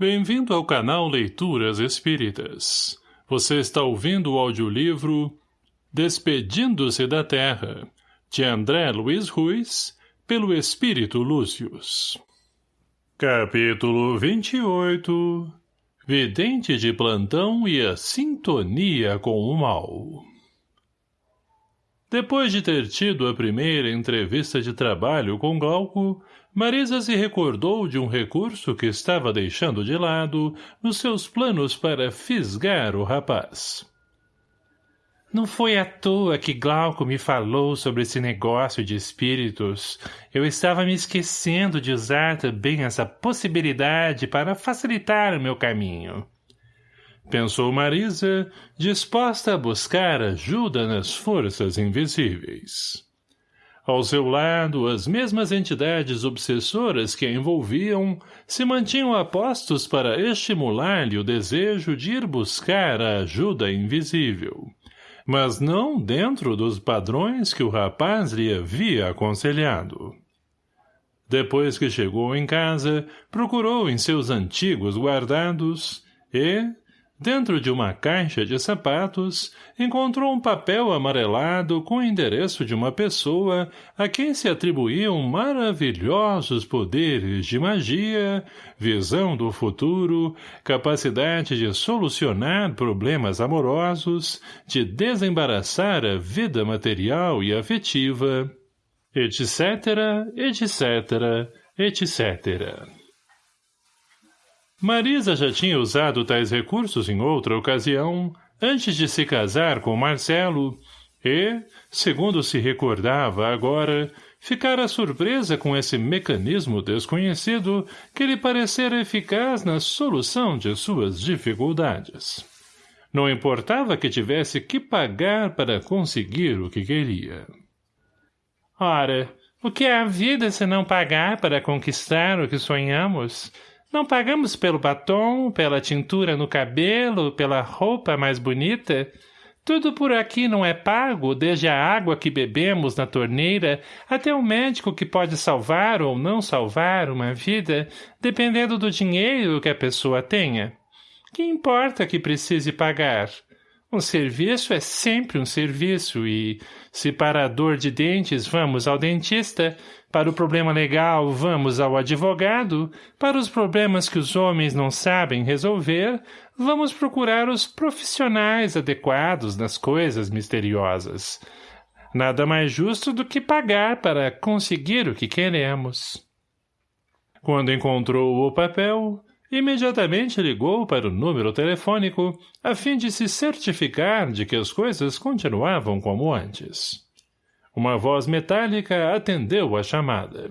Bem-vindo ao canal Leituras Espíritas. Você está ouvindo o audiolivro Despedindo-se da Terra, de André Luiz Ruiz, pelo Espírito Lúcius. Capítulo 28 Vidente de plantão e a sintonia com o mal Depois de ter tido a primeira entrevista de trabalho com Glauco, Marisa se recordou de um recurso que estava deixando de lado nos seus planos para fisgar o rapaz. Não foi à toa que Glauco me falou sobre esse negócio de espíritos. Eu estava me esquecendo de usar também essa possibilidade para facilitar o meu caminho. Pensou Marisa, disposta a buscar ajuda nas forças invisíveis. Ao seu lado, as mesmas entidades obsessoras que a envolviam se mantinham apostos para estimular-lhe o desejo de ir buscar a ajuda invisível, mas não dentro dos padrões que o rapaz lhe havia aconselhado. Depois que chegou em casa, procurou em seus antigos guardados e, Dentro de uma caixa de sapatos, encontrou um papel amarelado com o endereço de uma pessoa a quem se atribuíam maravilhosos poderes de magia, visão do futuro, capacidade de solucionar problemas amorosos, de desembaraçar a vida material e afetiva, etc., etc., etc. Marisa já tinha usado tais recursos em outra ocasião, antes de se casar com Marcelo, e, segundo se recordava agora, ficara surpresa com esse mecanismo desconhecido que lhe parecera eficaz na solução de suas dificuldades. Não importava que tivesse que pagar para conseguir o que queria. Ora, o que é a vida se não pagar para conquistar o que sonhamos? Não pagamos pelo batom, pela tintura no cabelo, pela roupa mais bonita. Tudo por aqui não é pago, desde a água que bebemos na torneira até o médico que pode salvar ou não salvar uma vida, dependendo do dinheiro que a pessoa tenha. Que importa que precise pagar? Um serviço é sempre um serviço e, se para a dor de dentes vamos ao dentista, para o problema legal vamos ao advogado, para os problemas que os homens não sabem resolver, vamos procurar os profissionais adequados nas coisas misteriosas. Nada mais justo do que pagar para conseguir o que queremos. Quando encontrou o papel, Imediatamente ligou para o número telefônico, a fim de se certificar de que as coisas continuavam como antes. Uma voz metálica atendeu a chamada.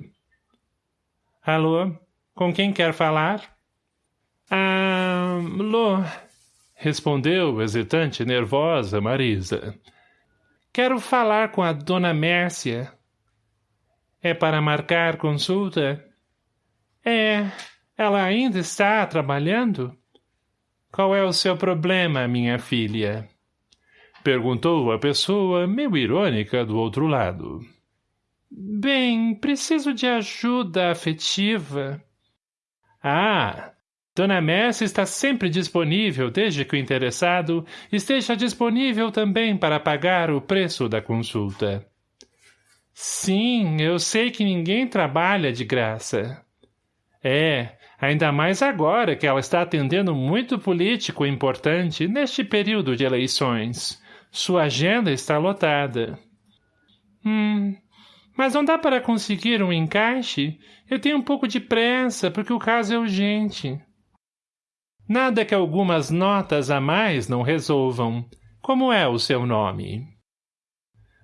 — Alô? Com quem quer falar? — Ah, Lô, respondeu, hesitante e nervosa, Marisa. — Quero falar com a dona Mércia. — É para marcar consulta? — É... Ela ainda está trabalhando? Qual é o seu problema, minha filha? Perguntou a pessoa meio irônica do outro lado. Bem, preciso de ajuda afetiva. Ah, Dona Messi está sempre disponível desde que o interessado esteja disponível também para pagar o preço da consulta. Sim, eu sei que ninguém trabalha de graça. É, Ainda mais agora que ela está atendendo muito político importante neste período de eleições. Sua agenda está lotada. Hum, mas não dá para conseguir um encaixe? Eu tenho um pouco de pressa, porque o caso é urgente. Nada que algumas notas a mais não resolvam. Como é o seu nome?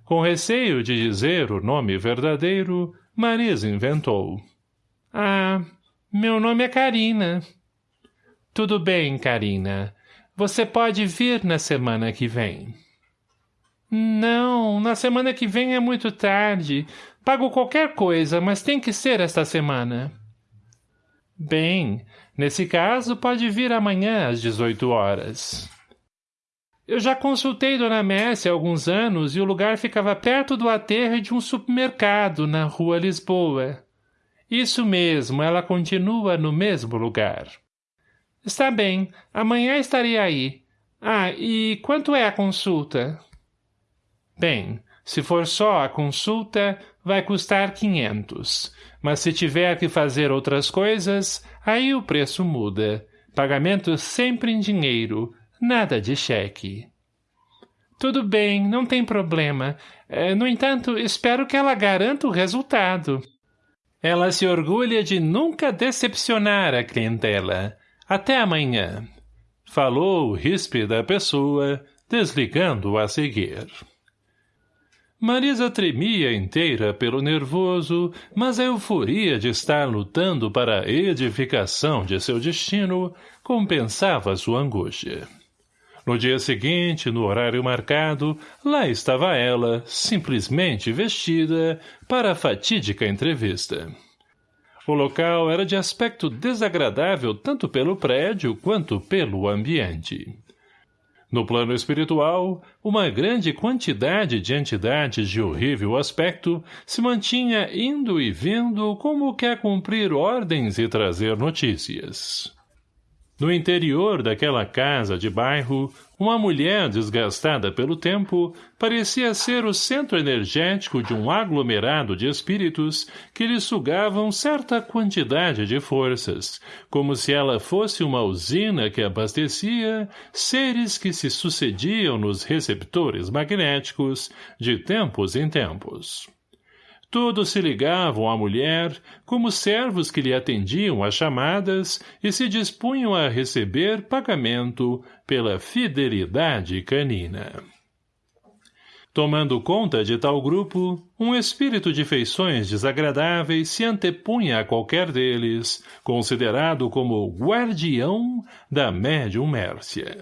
Com receio de dizer o nome verdadeiro, Marisa inventou. Ah, meu nome é Karina. Tudo bem, Karina. Você pode vir na semana que vem. Não, na semana que vem é muito tarde. Pago qualquer coisa, mas tem que ser esta semana. Bem, nesse caso pode vir amanhã às 18 horas. Eu já consultei Dona Messi há alguns anos e o lugar ficava perto do aterro de um supermercado na rua Lisboa. Isso mesmo, ela continua no mesmo lugar. Está bem, amanhã estarei aí. Ah, e quanto é a consulta? Bem, se for só a consulta, vai custar quinhentos. Mas se tiver que fazer outras coisas, aí o preço muda. Pagamento sempre em dinheiro, nada de cheque. Tudo bem, não tem problema. É, no entanto, espero que ela garanta o resultado. Ela se orgulha de nunca decepcionar a clientela. Até amanhã. Falou ríspida pessoa, desligando a seguir. Marisa tremia inteira pelo nervoso, mas a euforia de estar lutando para a edificação de seu destino compensava sua angústia. No dia seguinte, no horário marcado, lá estava ela, simplesmente vestida, para a fatídica entrevista. O local era de aspecto desagradável tanto pelo prédio quanto pelo ambiente. No plano espiritual, uma grande quantidade de entidades de horrível aspecto se mantinha indo e vindo como quer cumprir ordens e trazer notícias. No interior daquela casa de bairro, uma mulher desgastada pelo tempo parecia ser o centro energético de um aglomerado de espíritos que lhe sugavam certa quantidade de forças, como se ela fosse uma usina que abastecia seres que se sucediam nos receptores magnéticos de tempos em tempos. Todos se ligavam à mulher, como servos que lhe atendiam às chamadas e se dispunham a receber pagamento pela fidelidade canina. Tomando conta de tal grupo, um espírito de feições desagradáveis se antepunha a qualquer deles, considerado como guardião da médium Mércia.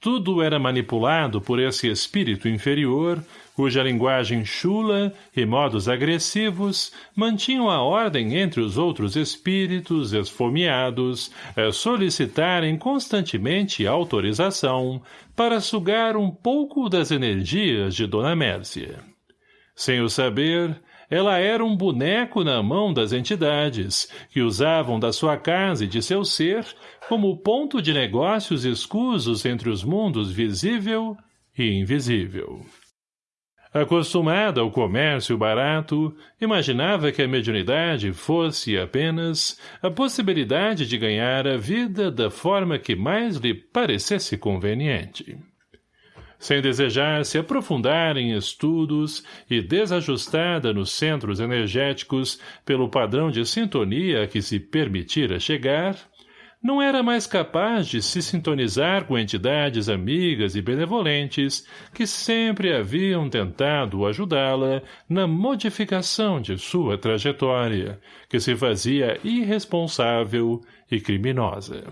Tudo era manipulado por esse espírito inferior, cuja linguagem chula e modos agressivos mantinham a ordem entre os outros espíritos esfomeados a solicitarem constantemente autorização para sugar um pouco das energias de Dona Mércia. Sem o saber, ela era um boneco na mão das entidades, que usavam da sua casa e de seu ser como ponto de negócios escusos entre os mundos visível e invisível. Acostumada ao comércio barato, imaginava que a mediunidade fosse apenas a possibilidade de ganhar a vida da forma que mais lhe parecesse conveniente. Sem desejar se aprofundar em estudos e desajustada nos centros energéticos pelo padrão de sintonia a que se permitira chegar, não era mais capaz de se sintonizar com entidades amigas e benevolentes que sempre haviam tentado ajudá-la na modificação de sua trajetória, que se fazia irresponsável e criminosa.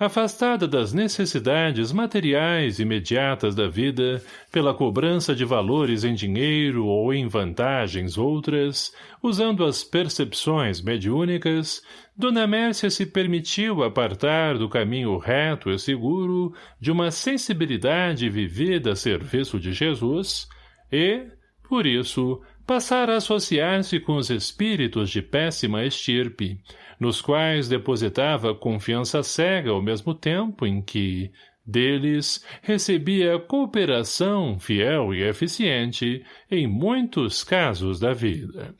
Afastada das necessidades materiais imediatas da vida, pela cobrança de valores em dinheiro ou em vantagens outras, usando as percepções mediúnicas, Dona Mércia se permitiu apartar do caminho reto e seguro de uma sensibilidade vivida a serviço de Jesus e, por isso, passar a associar-se com os espíritos de péssima estirpe, nos quais depositava confiança cega ao mesmo tempo em que, deles, recebia cooperação fiel e eficiente em muitos casos da vida.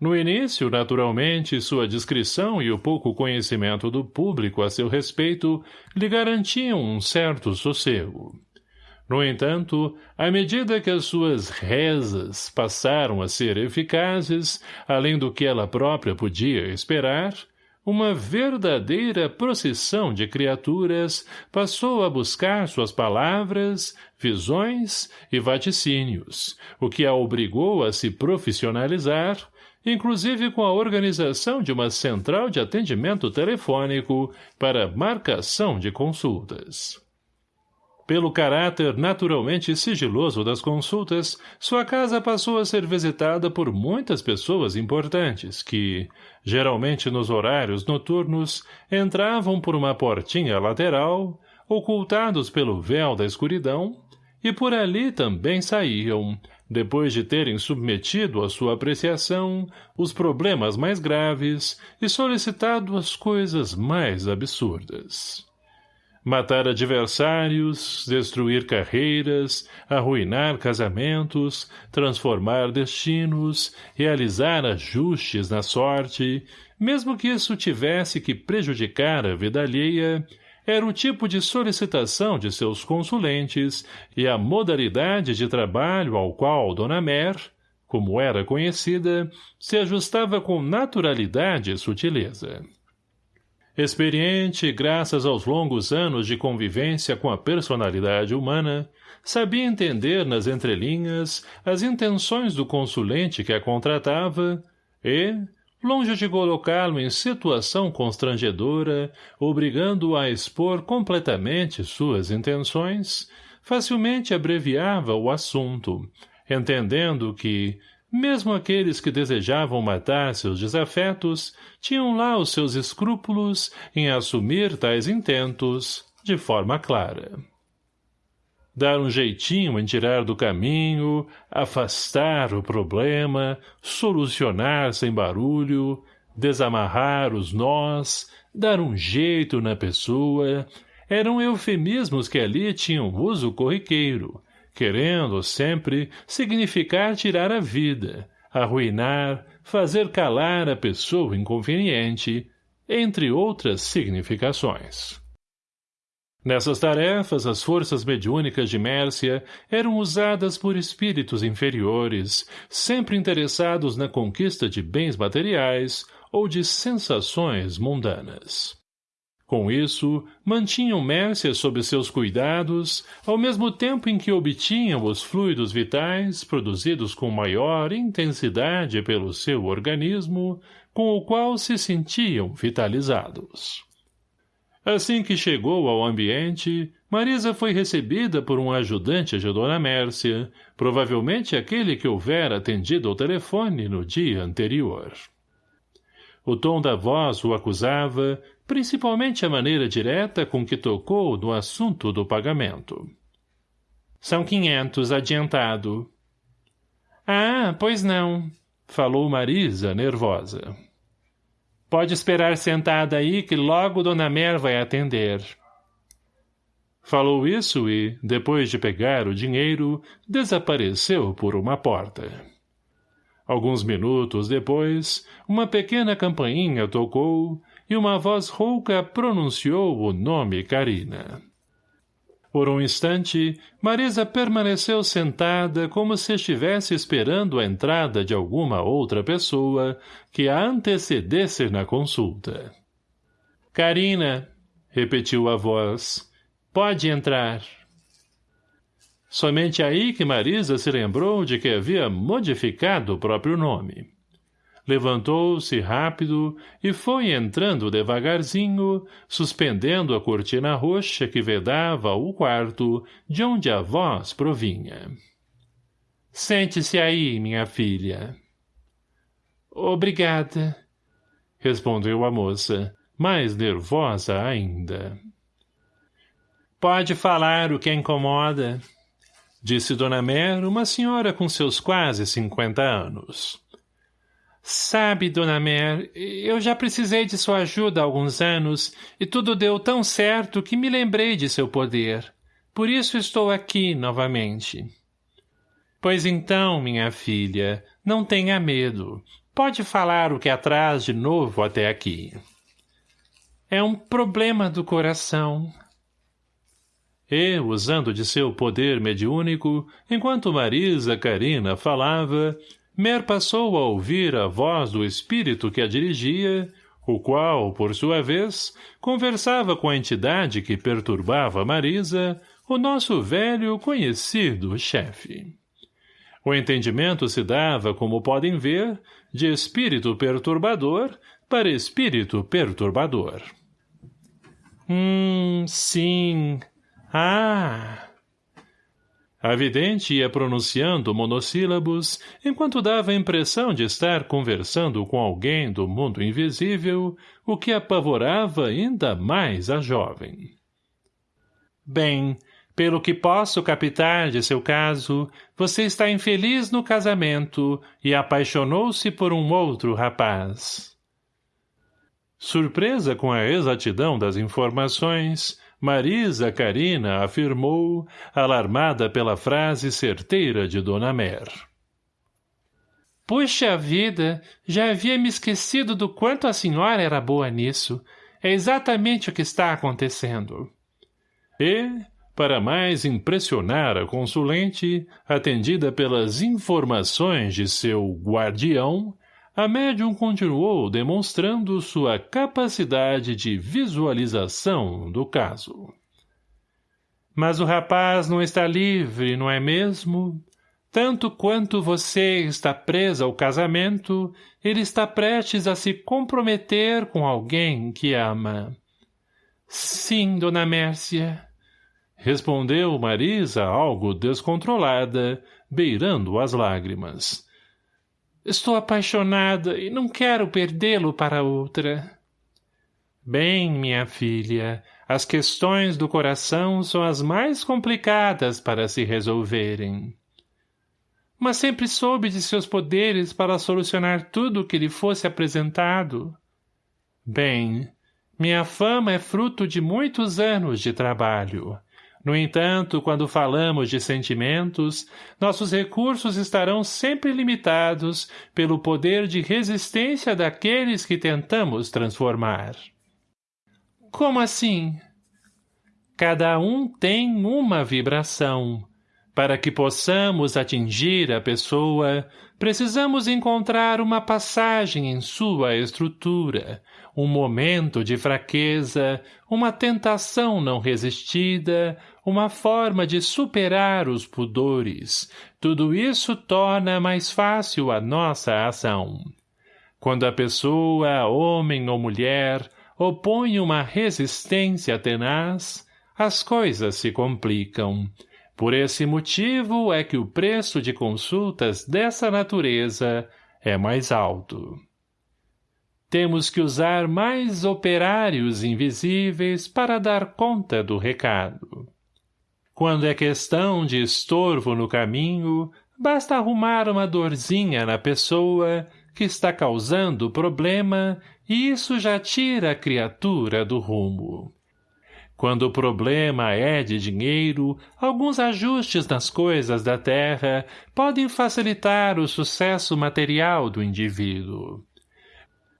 No início, naturalmente, sua discrição e o pouco conhecimento do público a seu respeito lhe garantiam um certo sossego. No entanto, à medida que as suas rezas passaram a ser eficazes, além do que ela própria podia esperar, uma verdadeira procissão de criaturas passou a buscar suas palavras, visões e vaticínios, o que a obrigou a se profissionalizar, inclusive com a organização de uma central de atendimento telefônico para marcação de consultas. Pelo caráter naturalmente sigiloso das consultas, sua casa passou a ser visitada por muitas pessoas importantes que, geralmente nos horários noturnos, entravam por uma portinha lateral, ocultados pelo véu da escuridão, e por ali também saíam, depois de terem submetido à sua apreciação os problemas mais graves e solicitado as coisas mais absurdas. Matar adversários, destruir carreiras, arruinar casamentos, transformar destinos, realizar ajustes na sorte, mesmo que isso tivesse que prejudicar a vida alheia, era o tipo de solicitação de seus consulentes e a modalidade de trabalho ao qual Dona Mer, como era conhecida, se ajustava com naturalidade e sutileza. Experiente, graças aos longos anos de convivência com a personalidade humana, sabia entender nas entrelinhas as intenções do consulente que a contratava e, longe de colocá-lo em situação constrangedora, obrigando-o a expor completamente suas intenções, facilmente abreviava o assunto, entendendo que, mesmo aqueles que desejavam matar seus desafetos tinham lá os seus escrúpulos em assumir tais intentos de forma clara. Dar um jeitinho em tirar do caminho, afastar o problema, solucionar sem barulho, desamarrar os nós, dar um jeito na pessoa, eram eufemismos que ali tinham uso corriqueiro, querendo sempre significar tirar a vida, arruinar, fazer calar a pessoa inconveniente, entre outras significações. Nessas tarefas, as forças mediúnicas de Mércia eram usadas por espíritos inferiores, sempre interessados na conquista de bens materiais ou de sensações mundanas. Com isso, mantinham Mércia sob seus cuidados, ao mesmo tempo em que obtinham os fluidos vitais produzidos com maior intensidade pelo seu organismo, com o qual se sentiam vitalizados. Assim que chegou ao ambiente, Marisa foi recebida por um ajudante de Dona Mércia, provavelmente aquele que houvera atendido ao telefone no dia anterior. O tom da voz o acusava, principalmente a maneira direta com que tocou no assunto do pagamento. São quinhentos adiantado. Ah, pois não, falou Marisa, nervosa. Pode esperar sentada aí que logo Dona Mer vai atender. Falou isso e, depois de pegar o dinheiro, desapareceu por uma porta. Alguns minutos depois, uma pequena campainha tocou e uma voz rouca pronunciou o nome Carina. Por um instante, Marisa permaneceu sentada como se estivesse esperando a entrada de alguma outra pessoa que a antecedesse na consulta. — Carina, repetiu a voz, pode entrar. Somente aí que Marisa se lembrou de que havia modificado o próprio nome. Levantou-se rápido e foi entrando devagarzinho, suspendendo a cortina roxa que vedava o quarto de onde a voz provinha. — Sente-se aí, minha filha. — Obrigada, respondeu a moça, mais nervosa ainda. — Pode falar o que incomoda, disse Dona Mer, uma senhora com seus quase cinquenta anos. Sabe, Dona Mer, eu já precisei de sua ajuda há alguns anos e tudo deu tão certo que me lembrei de seu poder. Por isso estou aqui novamente. Pois então, minha filha, não tenha medo. Pode falar o que atrás de novo até aqui. É um problema do coração, e, usando de seu poder mediúnico, enquanto Marisa Carina falava, Mer passou a ouvir a voz do espírito que a dirigia, o qual, por sua vez, conversava com a entidade que perturbava Marisa, o nosso velho conhecido chefe. O entendimento se dava, como podem ver, de espírito perturbador para espírito perturbador. Hum, sim, ah! A vidente ia pronunciando monossílabos, enquanto dava a impressão de estar conversando com alguém do mundo invisível, o que apavorava ainda mais a jovem. Bem, Pelo que posso captar de seu caso, você está infeliz no casamento e apaixonou-se por um outro rapaz. Surpresa com a exatidão das informações, Marisa Carina afirmou, alarmada pela frase certeira de Dona Mer. Puxa vida, já havia me esquecido do quanto a senhora era boa nisso. É exatamente o que está acontecendo. E, para mais impressionar a consulente, atendida pelas informações de seu guardião, a médium continuou demonstrando sua capacidade de visualização do caso. Mas o rapaz não está livre, não é mesmo? Tanto quanto você está presa ao casamento, ele está prestes a se comprometer com alguém que ama. Sim, dona Mércia. Respondeu Marisa algo descontrolada, beirando as lágrimas. Estou apaixonada e não quero perdê-lo para outra. Bem, minha filha, as questões do coração são as mais complicadas para se resolverem. Mas sempre soube de seus poderes para solucionar tudo o que lhe fosse apresentado. Bem, minha fama é fruto de muitos anos de trabalho. No entanto, quando falamos de sentimentos, nossos recursos estarão sempre limitados pelo poder de resistência daqueles que tentamos transformar. Como assim? Cada um tem uma vibração. Para que possamos atingir a pessoa, precisamos encontrar uma passagem em sua estrutura, um momento de fraqueza, uma tentação não resistida, uma forma de superar os pudores. Tudo isso torna mais fácil a nossa ação. Quando a pessoa, homem ou mulher, opõe uma resistência tenaz, as coisas se complicam. Por esse motivo é que o preço de consultas dessa natureza é mais alto. Temos que usar mais operários invisíveis para dar conta do recado. Quando é questão de estorvo no caminho, basta arrumar uma dorzinha na pessoa que está causando o problema e isso já tira a criatura do rumo. Quando o problema é de dinheiro, alguns ajustes nas coisas da terra podem facilitar o sucesso material do indivíduo.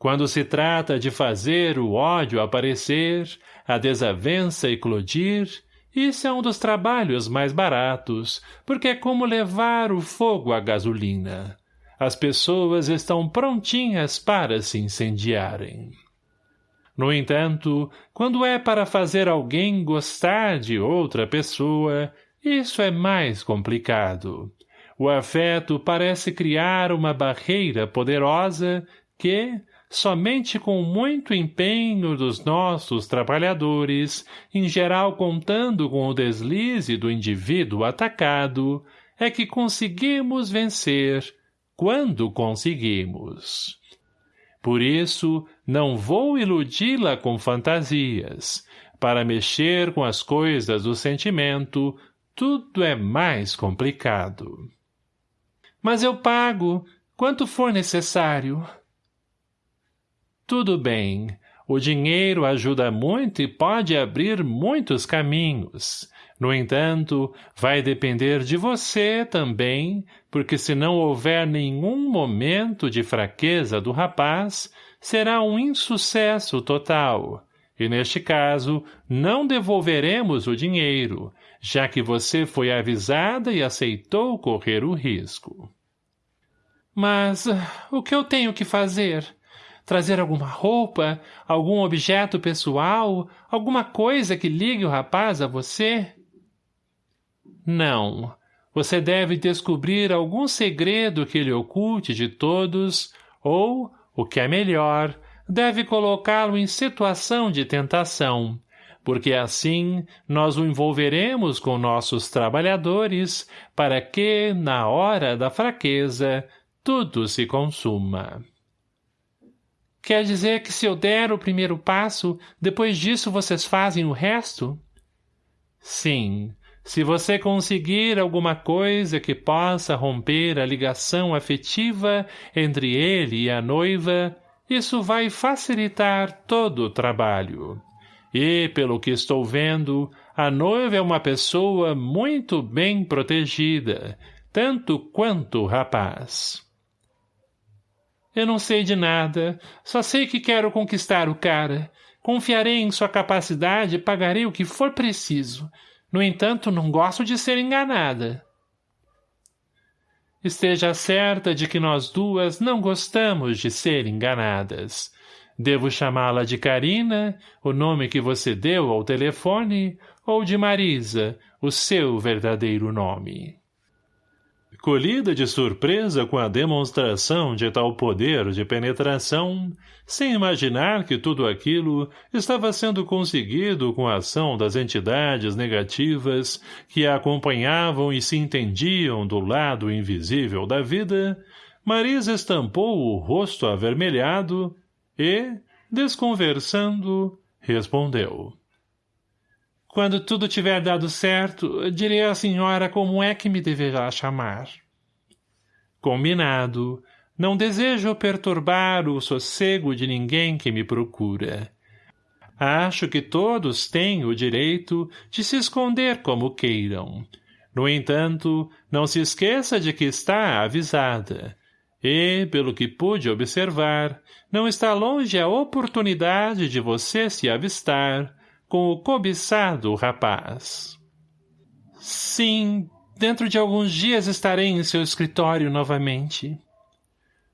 Quando se trata de fazer o ódio aparecer, a desavença eclodir, isso é um dos trabalhos mais baratos, porque é como levar o fogo à gasolina. As pessoas estão prontinhas para se incendiarem. No entanto, quando é para fazer alguém gostar de outra pessoa, isso é mais complicado. O afeto parece criar uma barreira poderosa que, somente com muito empenho dos nossos trabalhadores, em geral contando com o deslize do indivíduo atacado, é que conseguimos vencer quando conseguimos. Por isso, não vou iludi-la com fantasias. Para mexer com as coisas do sentimento, tudo é mais complicado. Mas eu pago, quanto for necessário. Tudo bem. O dinheiro ajuda muito e pode abrir muitos caminhos. No entanto, vai depender de você também, porque se não houver nenhum momento de fraqueza do rapaz, será um insucesso total. E neste caso, não devolveremos o dinheiro, já que você foi avisada e aceitou correr o risco. Mas o que eu tenho que fazer? Trazer alguma roupa, algum objeto pessoal, alguma coisa que ligue o rapaz a você? Não. Você deve descobrir algum segredo que lhe oculte de todos, ou, o que é melhor, deve colocá-lo em situação de tentação, porque assim nós o envolveremos com nossos trabalhadores para que, na hora da fraqueza, tudo se consuma. Quer dizer que se eu der o primeiro passo, depois disso vocês fazem o resto? Sim, Se você conseguir alguma coisa que possa romper a ligação afetiva entre ele e a noiva, isso vai facilitar todo o trabalho. E, pelo que estou vendo, a noiva é uma pessoa muito bem protegida, tanto quanto o rapaz. Eu não sei de nada, só sei que quero conquistar o cara. Confiarei em sua capacidade e pagarei o que for preciso. No entanto, não gosto de ser enganada. Esteja certa de que nós duas não gostamos de ser enganadas. Devo chamá-la de Karina, o nome que você deu ao telefone, ou de Marisa, o seu verdadeiro nome. Colhida de surpresa com a demonstração de tal poder de penetração, sem imaginar que tudo aquilo estava sendo conseguido com a ação das entidades negativas que a acompanhavam e se entendiam do lado invisível da vida, Marisa estampou o rosto avermelhado e, desconversando, respondeu. Quando tudo tiver dado certo, direi à senhora como é que me deverá chamar. Combinado. Não desejo perturbar o sossego de ninguém que me procura. Acho que todos têm o direito de se esconder como queiram. No entanto, não se esqueça de que está avisada. E, pelo que pude observar, não está longe a oportunidade de você se avistar, com o cobiçado rapaz. Sim, dentro de alguns dias estarei em seu escritório novamente.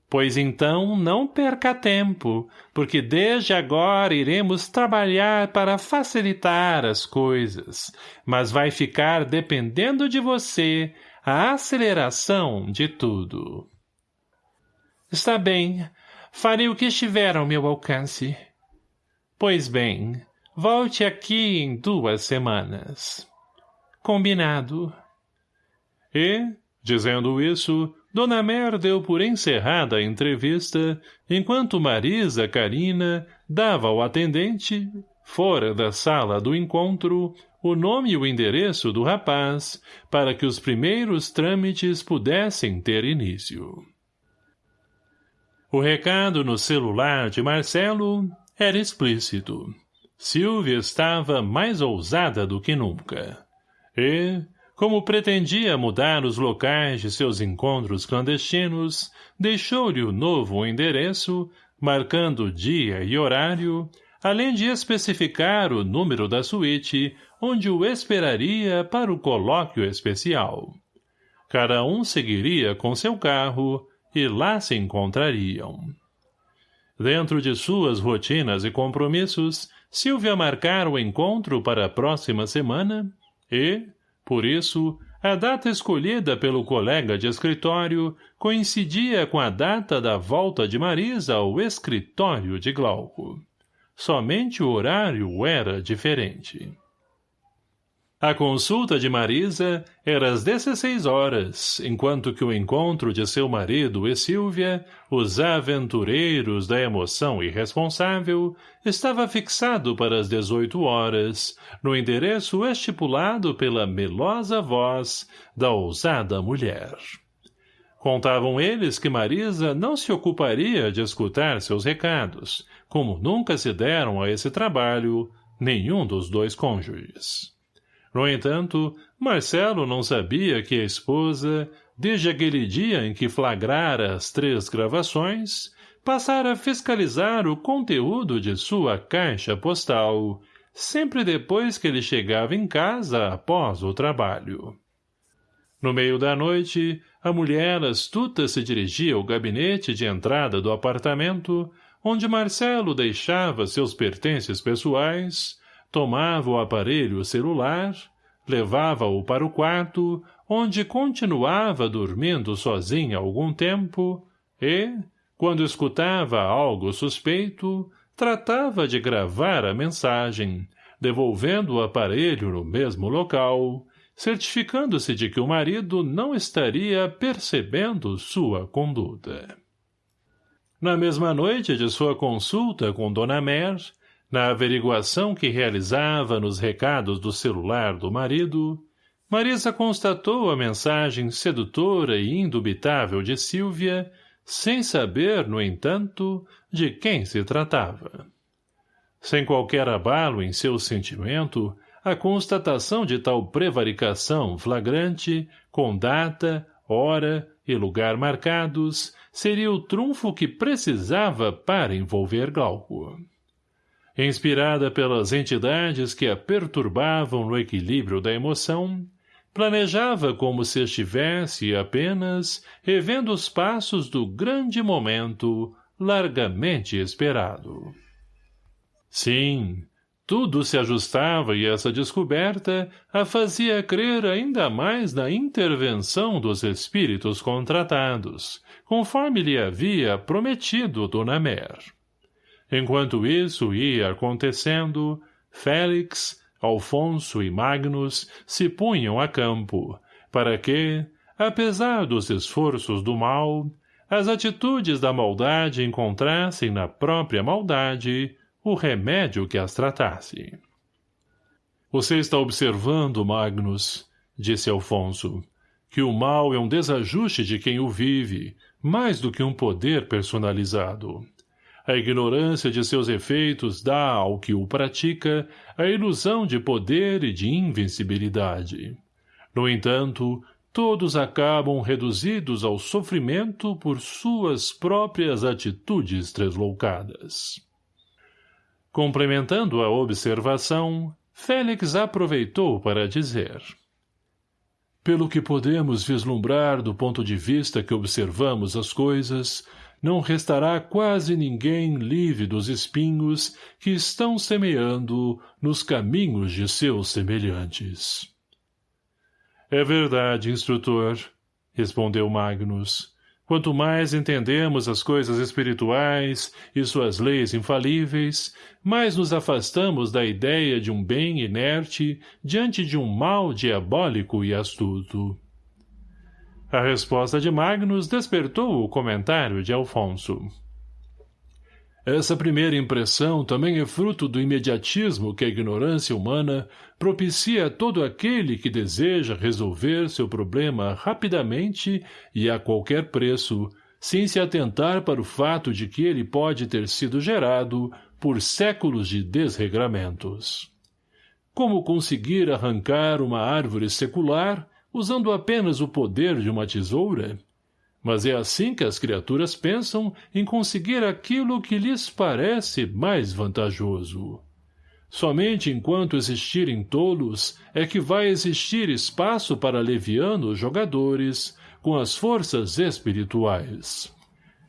Pois então não perca tempo, porque desde agora iremos trabalhar para facilitar as coisas, mas vai ficar dependendo de você a aceleração de tudo. Está bem, farei o que estiver ao meu alcance. Pois bem, Volte aqui em duas semanas. Combinado. E, dizendo isso, Dona Mer deu por encerrada a entrevista, enquanto Marisa Carina dava ao atendente, fora da sala do encontro, o nome e o endereço do rapaz, para que os primeiros trâmites pudessem ter início. O recado no celular de Marcelo era explícito. Silvia estava mais ousada do que nunca. E, como pretendia mudar os locais de seus encontros clandestinos, deixou-lhe o novo endereço, marcando dia e horário, além de especificar o número da suíte onde o esperaria para o colóquio especial. Cada um seguiria com seu carro e lá se encontrariam. Dentro de suas rotinas e compromissos, Silvia marcara o encontro para a próxima semana e, por isso, a data escolhida pelo colega de escritório coincidia com a data da volta de Marisa ao escritório de Glauco. Somente o horário era diferente. A consulta de Marisa era às 16 horas, enquanto que o encontro de seu marido e Silvia, os aventureiros da emoção irresponsável, estava fixado para as 18 horas, no endereço estipulado pela melosa voz da ousada mulher. Contavam eles que Marisa não se ocuparia de escutar seus recados, como nunca se deram a esse trabalho nenhum dos dois cônjuges. No entanto, Marcelo não sabia que a esposa, desde aquele dia em que flagrara as três gravações, passara a fiscalizar o conteúdo de sua caixa postal, sempre depois que ele chegava em casa após o trabalho. No meio da noite, a mulher astuta se dirigia ao gabinete de entrada do apartamento, onde Marcelo deixava seus pertences pessoais, tomava o aparelho celular, levava-o para o quarto, onde continuava dormindo sozinha algum tempo, e, quando escutava algo suspeito, tratava de gravar a mensagem, devolvendo o aparelho no mesmo local, certificando-se de que o marido não estaria percebendo sua conduta. Na mesma noite de sua consulta com Dona Mer, na averiguação que realizava nos recados do celular do marido, Marisa constatou a mensagem sedutora e indubitável de Silvia, sem saber, no entanto, de quem se tratava. Sem qualquer abalo em seu sentimento, a constatação de tal prevaricação flagrante, com data, hora e lugar marcados, seria o trunfo que precisava para envolver Glauco. Inspirada pelas entidades que a perturbavam no equilíbrio da emoção, planejava como se estivesse apenas revendo os passos do grande momento largamente esperado. Sim, tudo se ajustava e essa descoberta a fazia crer ainda mais na intervenção dos espíritos contratados, conforme lhe havia prometido Dona Mer. Enquanto isso ia acontecendo, Félix, Alfonso e Magnus se punham a campo, para que, apesar dos esforços do mal, as atitudes da maldade encontrassem na própria maldade o remédio que as tratasse. Você está observando, Magnus, disse Alfonso, que o mal é um desajuste de quem o vive, mais do que um poder personalizado. A ignorância de seus efeitos dá ao que o pratica a ilusão de poder e de invencibilidade. No entanto, todos acabam reduzidos ao sofrimento por suas próprias atitudes tresloucadas. Complementando a observação, Félix aproveitou para dizer Pelo que podemos vislumbrar do ponto de vista que observamos as coisas, não restará quase ninguém livre dos espinhos que estão semeando nos caminhos de seus semelhantes. É verdade, instrutor, respondeu Magnus. Quanto mais entendemos as coisas espirituais e suas leis infalíveis, mais nos afastamos da ideia de um bem inerte diante de um mal diabólico e astuto. A resposta de Magnus despertou o comentário de Alfonso. Essa primeira impressão também é fruto do imediatismo que a ignorância humana propicia a todo aquele que deseja resolver seu problema rapidamente e a qualquer preço, sem se atentar para o fato de que ele pode ter sido gerado por séculos de desregramentos. Como conseguir arrancar uma árvore secular usando apenas o poder de uma tesoura? Mas é assim que as criaturas pensam em conseguir aquilo que lhes parece mais vantajoso. Somente enquanto existirem tolos é que vai existir espaço para levianos jogadores com as forças espirituais.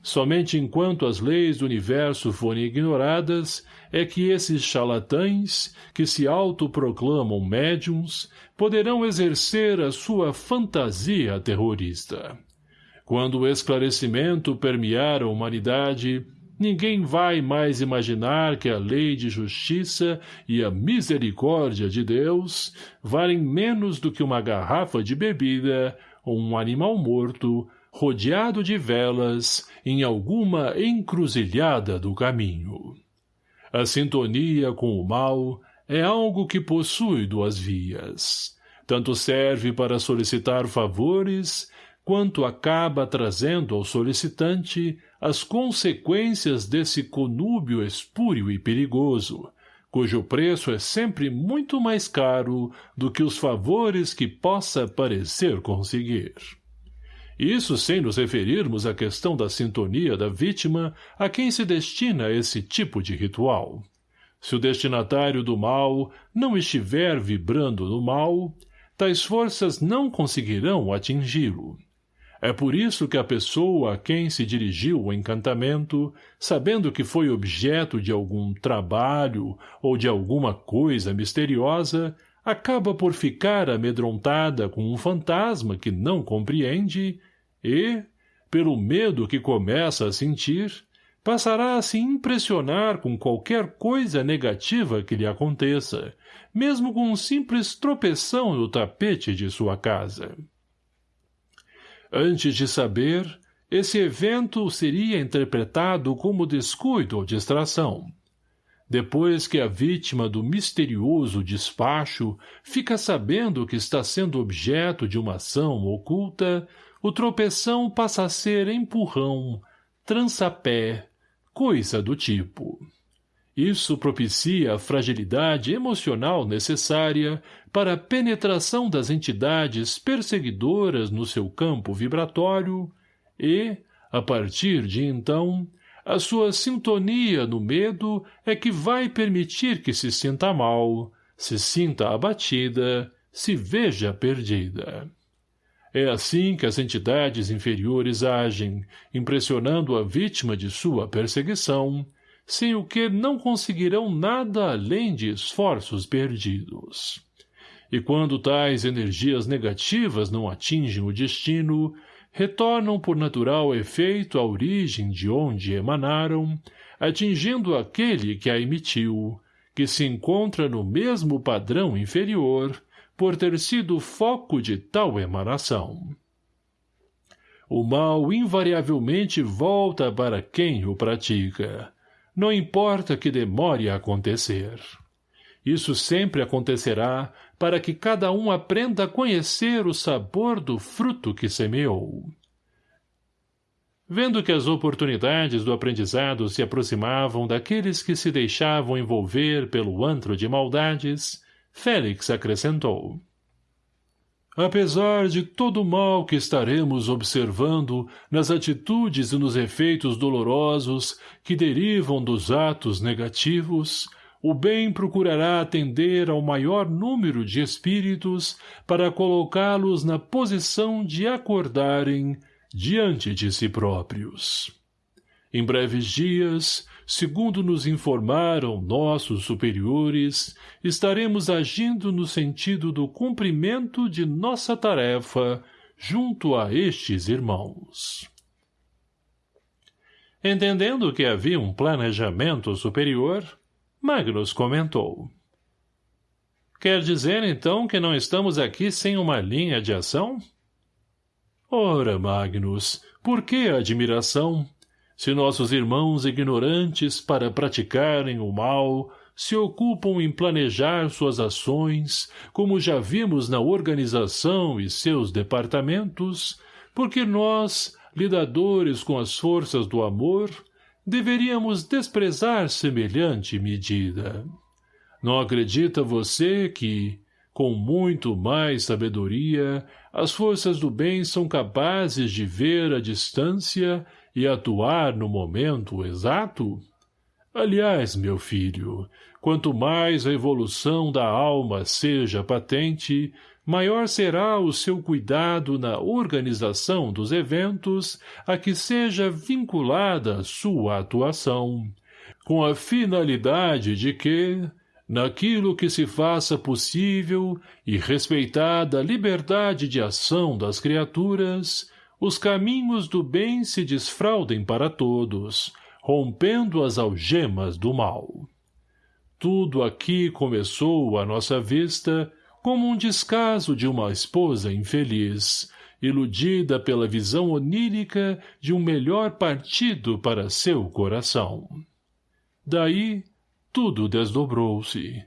Somente enquanto as leis do universo forem ignoradas é que esses charlatães, que se autoproclamam médiums, poderão exercer a sua fantasia terrorista. Quando o esclarecimento permear a humanidade, ninguém vai mais imaginar que a lei de justiça e a misericórdia de Deus valem menos do que uma garrafa de bebida ou um animal morto rodeado de velas em alguma encruzilhada do caminho. A sintonia com o mal é algo que possui duas vias. Tanto serve para solicitar favores, quanto acaba trazendo ao solicitante as consequências desse conúbio espúrio e perigoso, cujo preço é sempre muito mais caro do que os favores que possa parecer conseguir. Isso sem nos referirmos à questão da sintonia da vítima a quem se destina esse tipo de ritual. Se o destinatário do mal não estiver vibrando no mal, tais forças não conseguirão atingi-lo. É por isso que a pessoa a quem se dirigiu o encantamento, sabendo que foi objeto de algum trabalho ou de alguma coisa misteriosa, acaba por ficar amedrontada com um fantasma que não compreende e, pelo medo que começa a sentir, passará a se impressionar com qualquer coisa negativa que lhe aconteça, mesmo com um simples tropeção no tapete de sua casa. Antes de saber, esse evento seria interpretado como descuido ou distração. Depois que a vítima do misterioso despacho fica sabendo que está sendo objeto de uma ação oculta, o tropeção passa a ser empurrão, trançapé, coisa do tipo. Isso propicia a fragilidade emocional necessária para a penetração das entidades perseguidoras no seu campo vibratório e, a partir de então, a sua sintonia no medo é que vai permitir que se sinta mal, se sinta abatida, se veja perdida. É assim que as entidades inferiores agem, impressionando a vítima de sua perseguição, sem o que não conseguirão nada além de esforços perdidos. E quando tais energias negativas não atingem o destino, retornam por natural efeito à origem de onde emanaram, atingindo aquele que a emitiu, que se encontra no mesmo padrão inferior, por ter sido foco de tal emanação. O mal invariavelmente volta para quem o pratica, não importa que demore a acontecer. Isso sempre acontecerá para que cada um aprenda a conhecer o sabor do fruto que semeou. Vendo que as oportunidades do aprendizado se aproximavam daqueles que se deixavam envolver pelo antro de maldades, Félix acrescentou. Apesar de todo o mal que estaremos observando nas atitudes e nos efeitos dolorosos que derivam dos atos negativos, o bem procurará atender ao maior número de espíritos para colocá-los na posição de acordarem diante de si próprios. Em breves dias, segundo nos informaram nossos superiores, estaremos agindo no sentido do cumprimento de nossa tarefa junto a estes irmãos. Entendendo que havia um planejamento superior, Magnus comentou. Quer dizer, então, que não estamos aqui sem uma linha de ação? Ora, Magnus, por que admiração? Se nossos irmãos ignorantes para praticarem o mal se ocupam em planejar suas ações, como já vimos na organização e seus departamentos, porque nós, lidadores com as forças do amor, deveríamos desprezar semelhante medida. Não acredita você que, com muito mais sabedoria, as forças do bem são capazes de ver a distância e atuar no momento exato? Aliás, meu filho, quanto mais a evolução da alma seja patente, maior será o seu cuidado na organização dos eventos a que seja vinculada sua atuação, com a finalidade de que, naquilo que se faça possível e respeitada a liberdade de ação das criaturas, os caminhos do bem se desfraudem para todos, rompendo as algemas do mal. Tudo aqui começou à nossa vista como um descaso de uma esposa infeliz, iludida pela visão onírica de um melhor partido para seu coração. Daí, tudo desdobrou-se.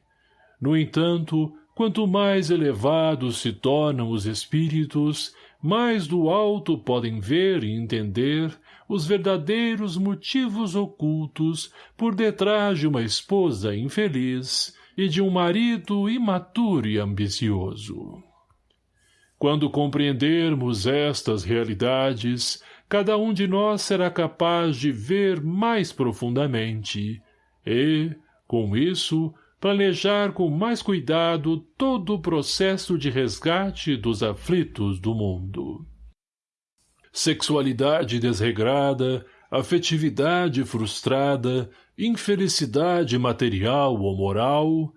No entanto, quanto mais elevados se tornam os espíritos, mais do alto podem ver e entender os verdadeiros motivos ocultos por detrás de uma esposa infeliz, e de um marido imaturo e ambicioso. Quando compreendermos estas realidades, cada um de nós será capaz de ver mais profundamente e, com isso, planejar com mais cuidado todo o processo de resgate dos aflitos do mundo. Sexualidade desregrada, afetividade frustrada, infelicidade material ou moral,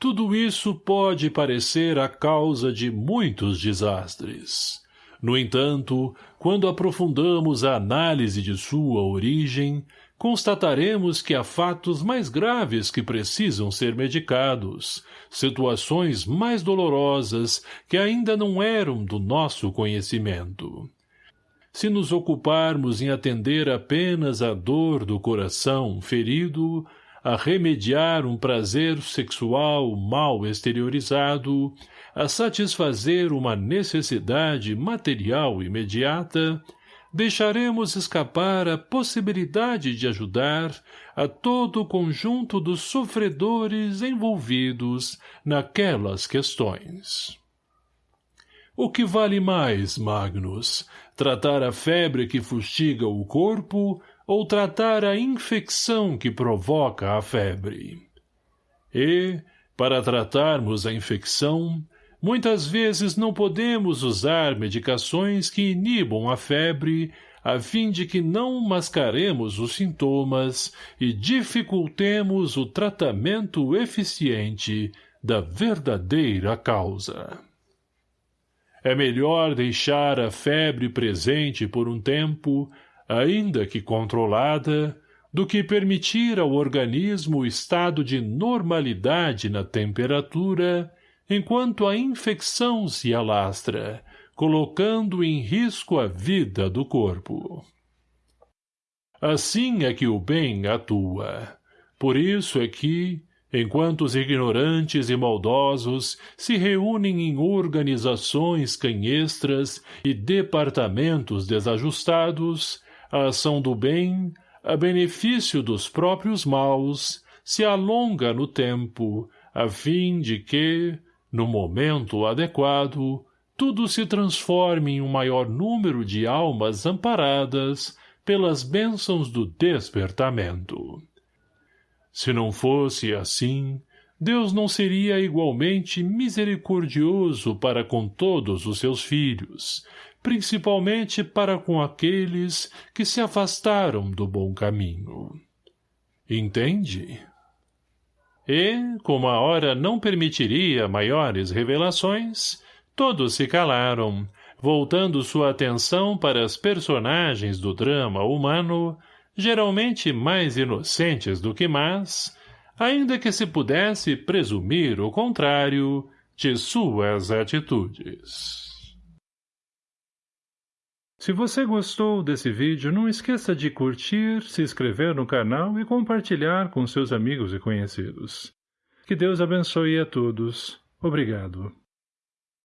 tudo isso pode parecer a causa de muitos desastres. No entanto, quando aprofundamos a análise de sua origem, constataremos que há fatos mais graves que precisam ser medicados, situações mais dolorosas que ainda não eram do nosso conhecimento. Se nos ocuparmos em atender apenas à dor do coração ferido, a remediar um prazer sexual mal exteriorizado, a satisfazer uma necessidade material imediata, deixaremos escapar a possibilidade de ajudar a todo o conjunto dos sofredores envolvidos naquelas questões. O que vale mais, Magnus, tratar a febre que fustiga o corpo ou tratar a infecção que provoca a febre? E, para tratarmos a infecção, Muitas vezes não podemos usar medicações que inibam a febre a fim de que não mascaremos os sintomas e dificultemos o tratamento eficiente da verdadeira causa. É melhor deixar a febre presente por um tempo, ainda que controlada, do que permitir ao organismo o estado de normalidade na temperatura enquanto a infecção se alastra, colocando em risco a vida do corpo. Assim é que o bem atua. Por isso é que, enquanto os ignorantes e maldosos se reúnem em organizações canhestras e departamentos desajustados, a ação do bem, a benefício dos próprios maus, se alonga no tempo, a fim de que, no momento adequado, tudo se transforme em um maior número de almas amparadas pelas bênçãos do despertamento. Se não fosse assim, Deus não seria igualmente misericordioso para com todos os seus filhos, principalmente para com aqueles que se afastaram do bom caminho. Entende? E, como a hora não permitiria maiores revelações, todos se calaram, voltando sua atenção para as personagens do drama humano, geralmente mais inocentes do que más, ainda que se pudesse presumir o contrário de suas atitudes. Se você gostou desse vídeo, não esqueça de curtir, se inscrever no canal e compartilhar com seus amigos e conhecidos. Que Deus abençoe a todos. Obrigado.